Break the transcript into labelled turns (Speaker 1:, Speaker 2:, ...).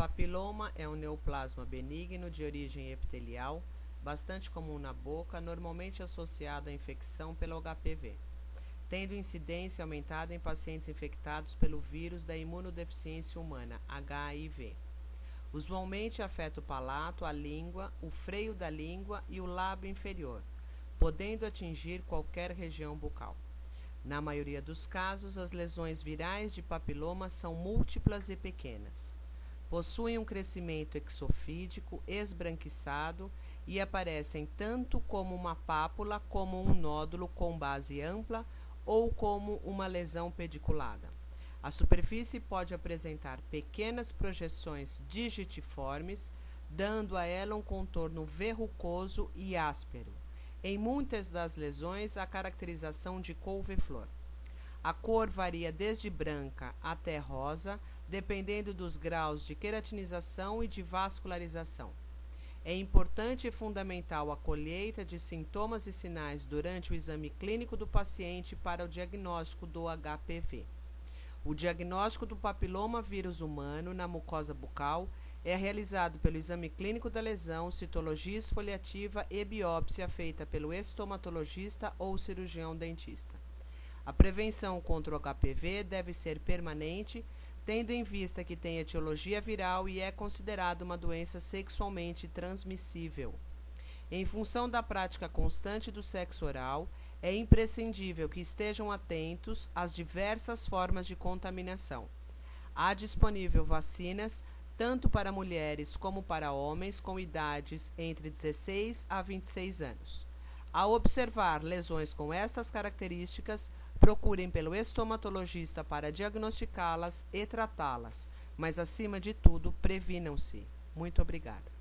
Speaker 1: papiloma é um neoplasma benigno de origem epitelial, bastante comum na boca, normalmente associado à infecção pelo HPV, tendo incidência aumentada em pacientes infectados pelo vírus da imunodeficiência humana, HIV. Usualmente afeta o palato, a língua, o freio da língua e o lábio inferior, podendo atingir qualquer região bucal. Na maioria dos casos, as lesões virais de papiloma são múltiplas e pequenas. Possuem um crescimento exofídico esbranquiçado e aparecem tanto como uma pápula como um nódulo com base ampla ou como uma lesão pediculada. A superfície pode apresentar pequenas projeções digitiformes, dando a ela um contorno verrucoso e áspero. Em muitas das lesões, a caracterização de couve-flor. A cor varia desde branca até rosa, dependendo dos graus de queratinização e de vascularização. É importante e fundamental a colheita de sintomas e sinais durante o exame clínico do paciente para o diagnóstico do HPV. O diagnóstico do papiloma vírus humano na mucosa bucal é realizado pelo exame clínico da lesão, citologia esfoliativa e biópsia feita pelo estomatologista ou cirurgião dentista. A prevenção contra o HPV deve ser permanente, tendo em vista que tem etiologia viral e é considerada uma doença sexualmente transmissível. Em função da prática constante do sexo oral, é imprescindível que estejam atentos às diversas formas de contaminação. Há disponível vacinas tanto para mulheres como para homens com idades entre 16 a 26 anos. Ao observar lesões com estas características, procurem pelo estomatologista para diagnosticá-las e tratá-las, mas acima de tudo, previnam-se. Muito obrigada.